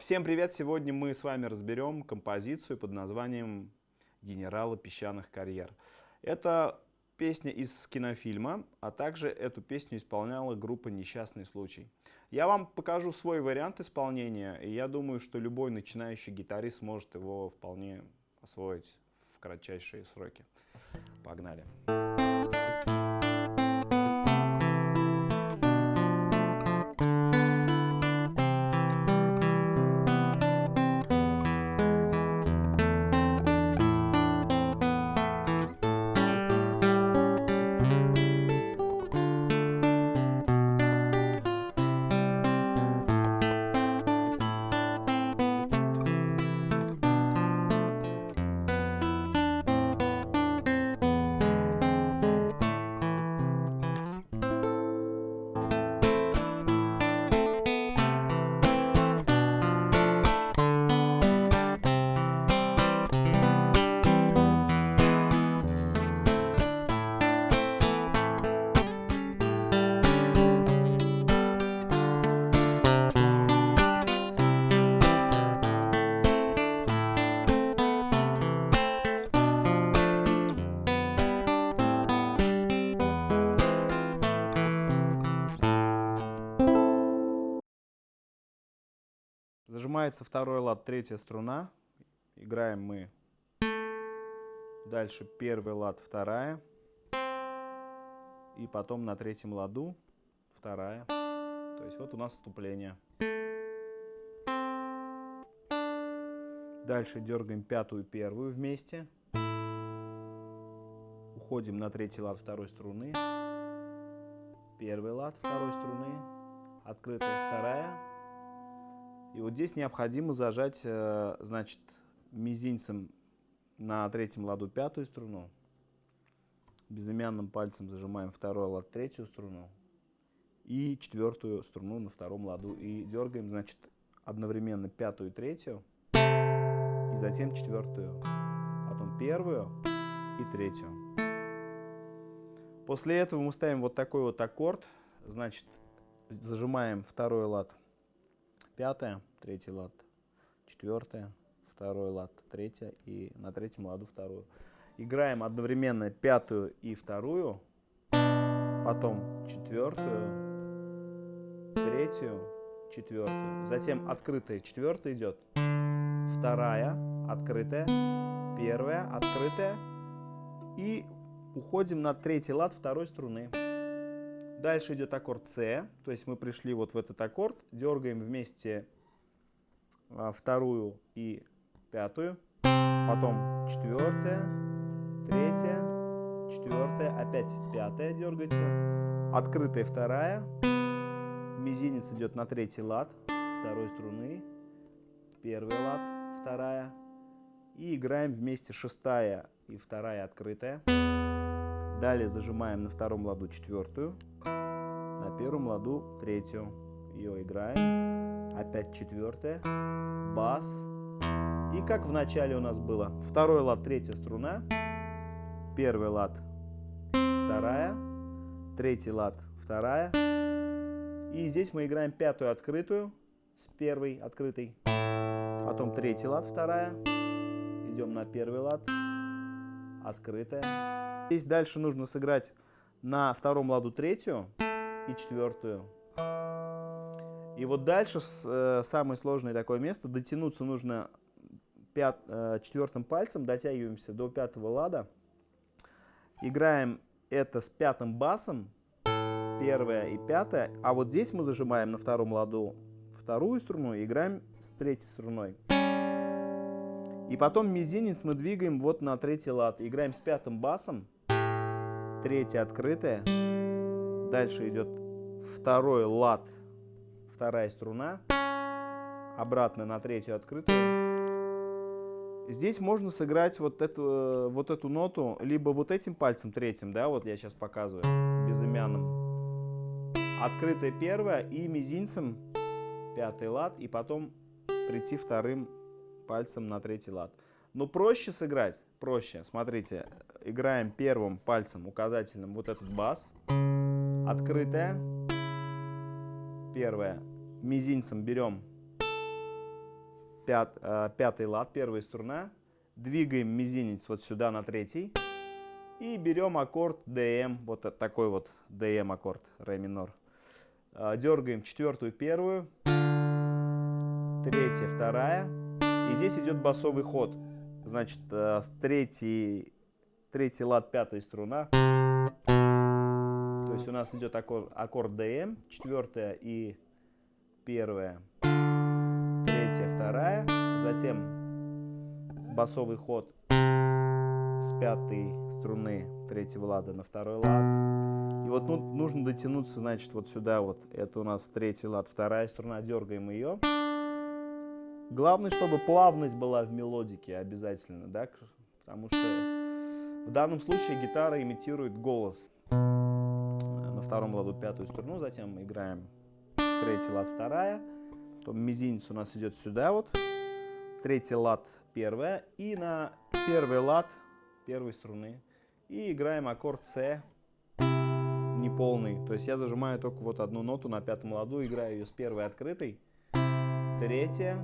Всем привет! Сегодня мы с вами разберем композицию под названием «Генералы песчаных карьер». Это песня из кинофильма, а также эту песню исполняла группа «Несчастный случай». Я вам покажу свой вариант исполнения, и я думаю, что любой начинающий гитарист сможет его вполне освоить в кратчайшие сроки. Погнали! Зажимается второй лад, третья струна. Играем мы дальше первый лад, вторая. И потом на третьем ладу вторая. То есть вот у нас вступление. Дальше дергаем пятую, первую вместе. Уходим на третий лад второй струны. Первый лад второй струны. Открытая вторая и вот здесь необходимо зажать, э, значит, мизинцем на третьем ладу пятую струну, безымянным пальцем зажимаем второй лад третью струну и четвертую струну на втором ладу. И дергаем, значит, одновременно пятую и третью, и затем четвертую, потом первую и третью. После этого мы ставим вот такой вот аккорд, значит, зажимаем второй лад пятая, третий лад, четвертая, второй лад, третья и на третьем ладу вторую. Играем одновременно пятую и вторую, потом четвертую, третью, четвертую. Затем открытая четвертая идет, вторая, открытая, первая, открытая. И уходим на третий лад второй струны. Дальше идет аккорд С, то есть мы пришли вот в этот аккорд, дергаем вместе а, вторую и пятую, потом четвертая, третья, четвертая, опять пятая дергается, открытая вторая, мизинец идет на третий лад второй струны, первый лад, вторая, и играем вместе шестая и вторая открытая. Далее зажимаем на втором ладу четвертую, на первом ладу третью. Ее играем. Опять четвертая, бас. И как в начале у нас было, второй лад, третья струна, первый лад, вторая, третий лад, вторая. И здесь мы играем пятую открытую с первой открытой, потом третий лад, вторая, идем на первый лад, открытая, Здесь дальше нужно сыграть на втором ладу третью и четвертую. И вот дальше э, самое сложное такое место. Дотянуться нужно пят, э, четвертым пальцем, дотягиваемся до пятого лада. Играем это с пятым басом, первая и пятая. А вот здесь мы зажимаем на втором ладу вторую струну и играем с третьей струной. И потом мизинец мы двигаем вот на третий лад. Играем с пятым басом третья открытая. Дальше идет второй лад, вторая струна. Обратно на третью открытую. Здесь можно сыграть вот эту, вот эту ноту либо вот этим пальцем третьим, да, вот я сейчас показываю, безымянным. Открытая первая и мизинцем пятый лад, и потом прийти вторым пальцем на третий лад. Но проще сыграть, проще. Смотрите, играем первым пальцем указательным вот этот бас. Открытая. Первая. Мизинцем берем пят, э, пятый лад, первая струна. Двигаем мизинец вот сюда на третий. И берем аккорд DM, вот такой вот DM аккорд, ре минор. Э, дергаем четвертую, первую, третья, вторая. И здесь идет басовый ход. Значит, э, с третий, третий лад, пятая струна. То есть у нас идет аккорд, аккорд DM, четвертая и первая, третья, вторая, затем басовый ход с пятой струны третьего лада на второй лад. И вот ну, нужно дотянуться, значит, вот сюда вот. Это у нас третий лад, вторая струна, дергаем ее. Главное, чтобы плавность была в мелодике обязательно, да, потому что в данном случае гитара имитирует голос. На втором ладу пятую струну, затем мы играем третий лад вторая, потом мизинец у нас идет сюда вот, третий лад первая, и на первый лад первой струны, и играем аккорд С неполный, то есть я зажимаю только вот одну ноту на пятом ладу, играю ее с первой открытой, третья,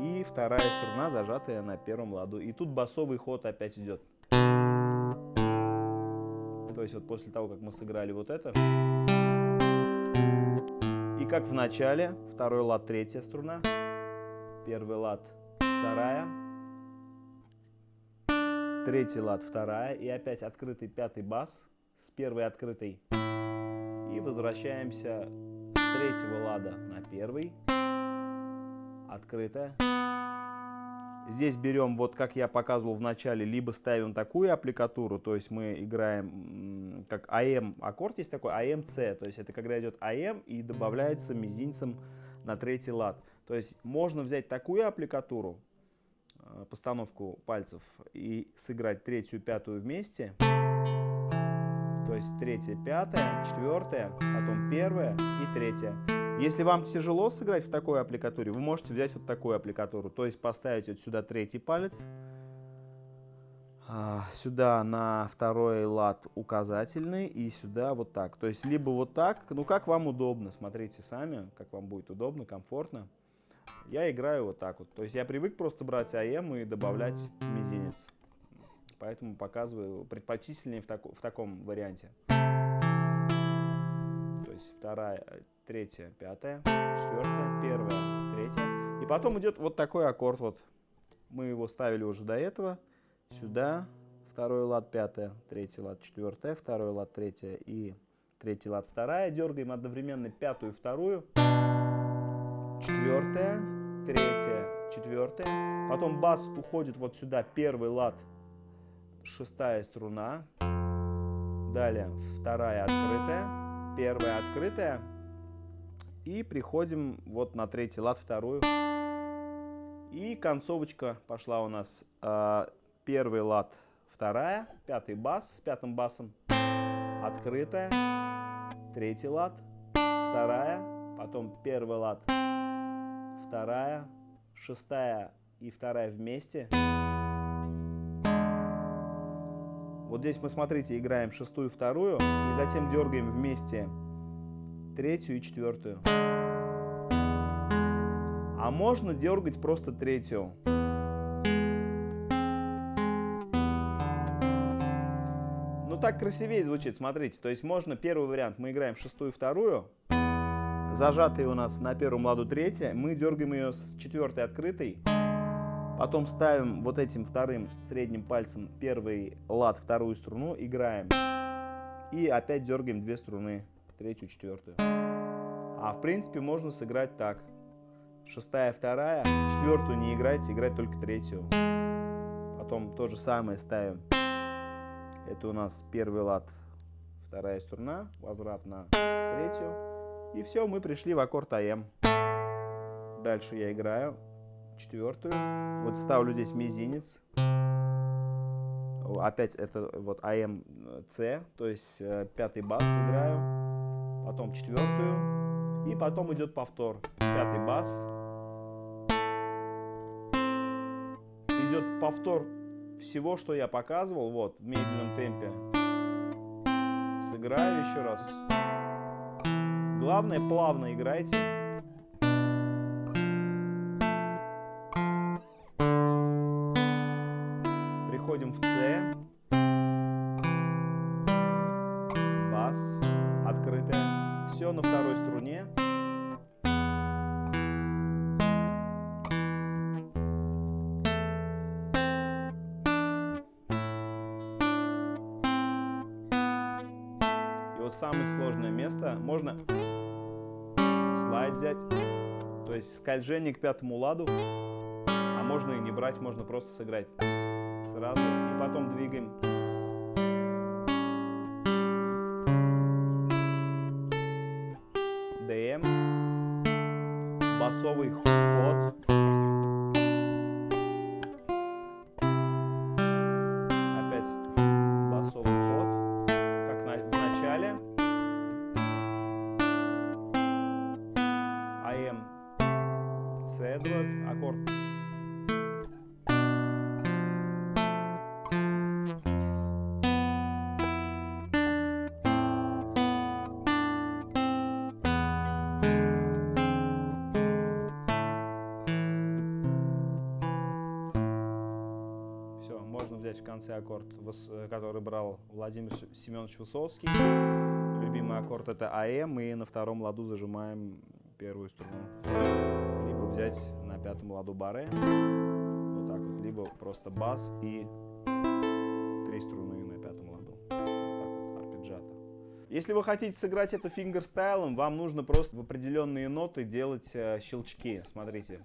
и вторая струна зажатая на первом ладу. И тут басовый ход опять идет. То есть вот после того, как мы сыграли вот это, и как в начале, второй лад, третья струна, первый лад, вторая, третий лад, вторая, и опять открытый пятый бас с первой открытой. И возвращаемся с третьего лада на первый, открытая. Здесь берем, вот как я показывал в начале, либо ставим такую аппликатуру, то есть мы играем как АМ, аккорд есть такой, АМЦ, то есть это когда идет АМ и добавляется мизинцем на третий лад. То есть можно взять такую аппликатуру, э, постановку пальцев, и сыграть третью, пятую вместе. То есть третья, пятая, четвертая, потом первая и третья. Если вам тяжело сыграть в такой аппликатуре, вы можете взять вот такую аппликатуру. То есть поставить вот сюда третий палец, а, сюда на второй лад указательный и сюда вот так. То есть либо вот так, ну как вам удобно, смотрите сами, как вам будет удобно, комфортно. Я играю вот так вот. То есть я привык просто брать АМ и добавлять мизинец. Поэтому показываю предпочтительнее в, тако, в таком варианте. То есть вторая, третья, пятая, четвертая, первая, третья. И потом идет вот такой аккорд. Вот мы его ставили уже до этого. Сюда второй лад, пятая, третий лад, четвертая, второй лад, третья и третий лад, вторая. Дергаем одновременно пятую, вторую, четвертая, третья, четвертая. Потом бас уходит вот сюда, первый лад, шестая струна. Далее вторая открытая, первая открытая, и приходим вот на третий лад, вторую. И концовочка пошла у нас э, первый лад, вторая, пятый бас с пятым басом, открытая, третий лад, вторая, потом первый лад, вторая, шестая и вторая вместе. Вот здесь мы, смотрите, играем шестую, вторую, и затем дергаем вместе третью и четвертую. А можно дергать просто третью. Ну так красивее звучит, смотрите. То есть можно первый вариант, мы играем шестую, вторую. Зажатые у нас на первом ладу третья. Мы дергаем ее с четвертой открытой. Потом ставим вот этим вторым средним пальцем первый лад, вторую струну, играем. И опять дергаем две струны третью, четвертую. А в принципе можно сыграть так. Шестая, вторая, четвертую не играйте, играть только третью. Потом то же самое ставим. Это у нас первый лад, вторая струна, возврат на третью. И все, мы пришли в аккорд АМ. Дальше я играю четвертую. Вот ставлю здесь мизинец. Опять это вот АМ С, то есть э, пятый бас играю потом четвертую, и потом идет повтор. Пятый бас. Идет повтор всего, что я показывал, вот, в медленном темпе. Сыграю еще раз. Главное, плавно играйте. Приходим в С. еще на второй струне. И вот самое сложное место, можно слайд взять, то есть скольжение к пятому ладу, а можно и не брать, можно просто сыграть сразу. И потом двигаем басовый ход. Опять басовый ход, как на, в начале. АМ, С2, аккорд взять в конце аккорд, э, который брал Владимир Семенович Высоцкий. Любимый аккорд это АМ, и на втором ладу зажимаем первую струну. Либо взять на пятом ладу баре, вот так вот, либо просто бас и три струны на пятом ладу. Вот. Если вы хотите сыграть это фингерстайлом, вам нужно просто в определенные ноты делать э, щелчки. Смотрите.